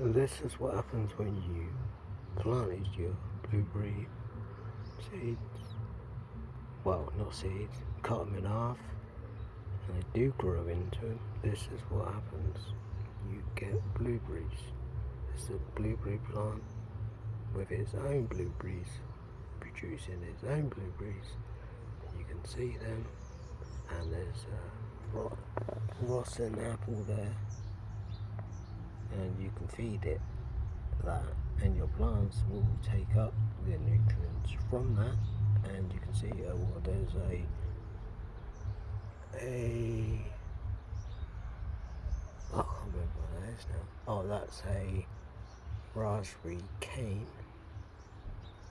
This is what happens when you planted your blueberry seeds. Well, not seeds, cut them in half and they do grow into them. This is what happens. You get blueberries. It's a blueberry plant with its own blueberries, producing its own blueberries. You can see them and there's a rotten apple there can feed it that and your plants will take up the nutrients from that and you can see uh, well, there's a a I can't remember what that is now. Oh that's a raspberry cane.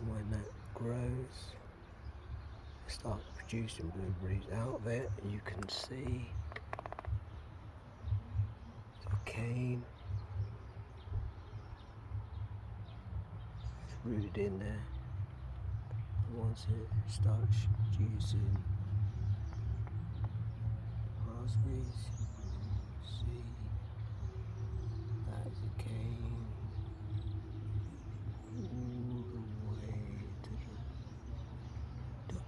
When that grows starts producing blueberries out of it you can see the cane rooted in there. Once it starts juicing raspberries, see that's a cane all the way to the top.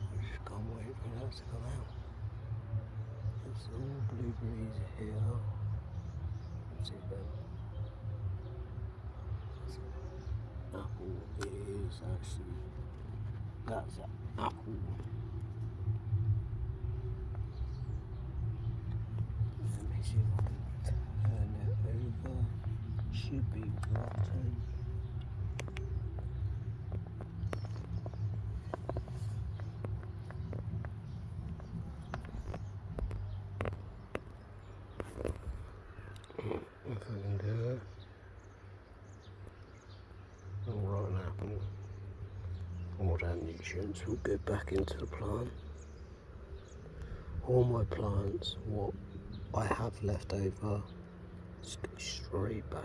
I just can't wait for that to come out. There's all that apple is actually. That's an apple let me see if I can turn over. Should be rotten if I can do it. All rotten apple. All that nutrients will go back into the plant. All my plants, what I have left over, straight back